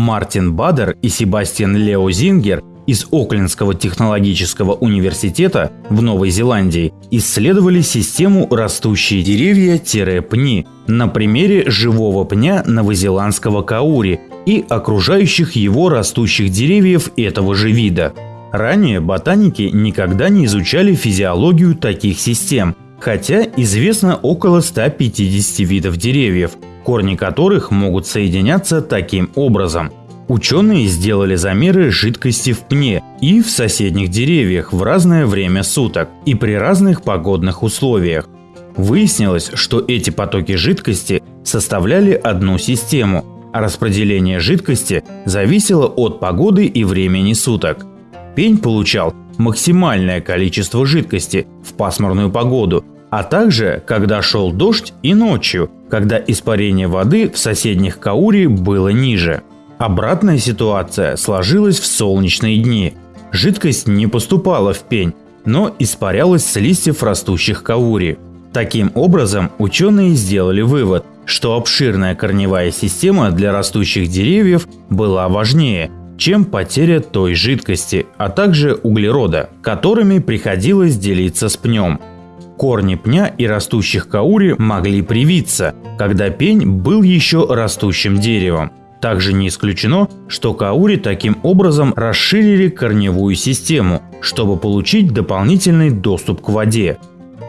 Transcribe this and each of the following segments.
Мартин Бадер и Себастьян Лео Зингер из Оклендского технологического университета в Новой Зеландии исследовали систему растущие деревья-пни на примере живого пня новозеландского каури и окружающих его растущих деревьев этого же вида. Ранее ботаники никогда не изучали физиологию таких систем, хотя известно около 150 видов деревьев, корни которых могут соединяться таким образом – Ученые сделали замеры жидкости в пне и в соседних деревьях в разное время суток и при разных погодных условиях. Выяснилось, что эти потоки жидкости составляли одну систему, а распределение жидкости зависело от погоды и времени суток. Пень получал максимальное количество жидкости в пасмурную погоду, а также когда шел дождь и ночью, когда испарение воды в соседних Каури было ниже. Обратная ситуация сложилась в солнечные дни. Жидкость не поступала в пень, но испарялась с листьев растущих каури. Таким образом, ученые сделали вывод, что обширная корневая система для растущих деревьев была важнее, чем потеря той жидкости, а также углерода, которыми приходилось делиться с пнем. Корни пня и растущих каури могли привиться, когда пень был еще растущим деревом. Также не исключено, что каури таким образом расширили корневую систему, чтобы получить дополнительный доступ к воде.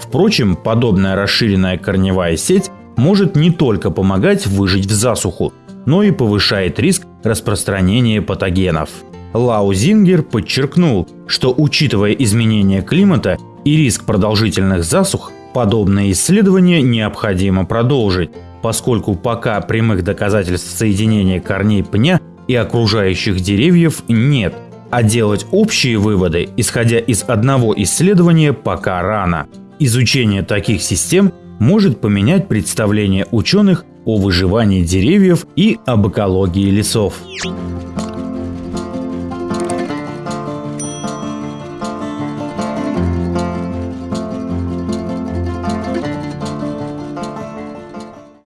Впрочем, подобная расширенная корневая сеть может не только помогать выжить в засуху, но и повышает риск распространения патогенов. Лау Зингер подчеркнул, что учитывая изменения климата и риск продолжительных засух, подобные исследования необходимо продолжить, поскольку пока прямых доказательств соединения корней пня и окружающих деревьев нет, а делать общие выводы, исходя из одного исследования, пока рано. Изучение таких систем может поменять представление ученых о выживании деревьев и об экологии лесов.